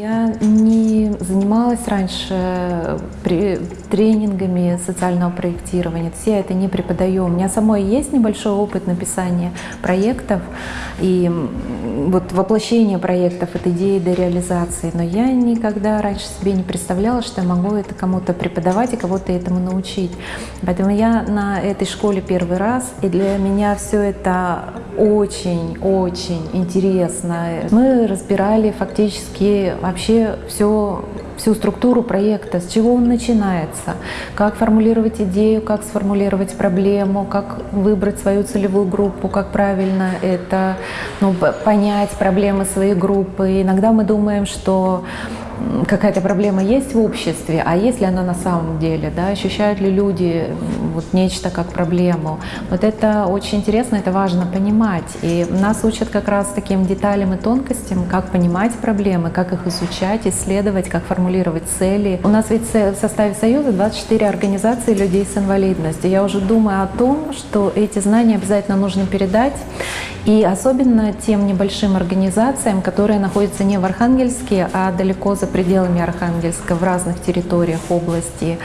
Я не занималась раньше при- тренингами социального проектирования, я это не преподаю. У меня самой есть небольшой опыт написания проектов и вот воплощения проектов от идеи до реализации, но я никогда раньше себе не представляла, что я могу это кому-то преподавать и кого-то этому научить. Поэтому я на этой школе первый раз, и для меня все это очень-очень интересно. Мы разбирали фактически вообще все, всю структуру проекта, с чего он начинается, как формулировать идею, как сформулировать проблему, как выбрать свою целевую группу, как правильно это ну, понять проблемы своей группы. Иногда мы думаем, что какая-то проблема есть в обществе, а есть ли она на самом деле, да, ощущают ли люди вот нечто как проблему. Вот это очень интересно, это важно понимать. И нас учат как раз таким деталям и тонкостям, как понимать проблемы, как их изучать, исследовать, как формулировать цели. У нас ведь в составе Союза 24 организации людей с инвалидностью. Я уже думаю о том, что эти знания обязательно нужно передать, и особенно тем небольшим организациям, которые находятся не в Архангельске, а далеко за пределами Архангельска, в разных территориях области.